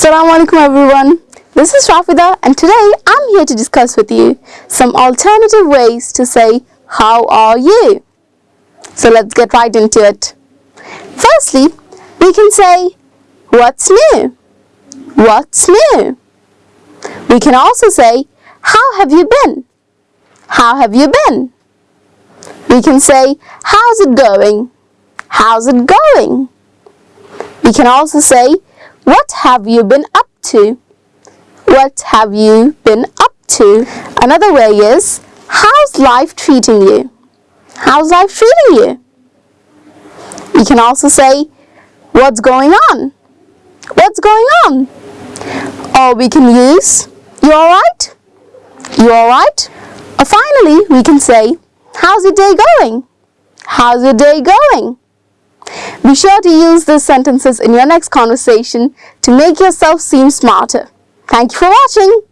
Assalamu alaikum everyone. This is Rafida and today I'm here to discuss with you some alternative ways to say how are you. So let's get right into it. Firstly, we can say what's new? What's new? We can also say how have you been? How have you been? We can say how's it going? How's it going? We can also say what have you been up to? What have you been up to? Another way is, how's life treating you? How's life treating you? You can also say, what's going on? What's going on? Or we can use, you alright? You alright? Or finally, we can say, how's your day going? How's your day going? Be sure to use these sentences in your next conversation to make yourself seem smarter. Thank you for watching.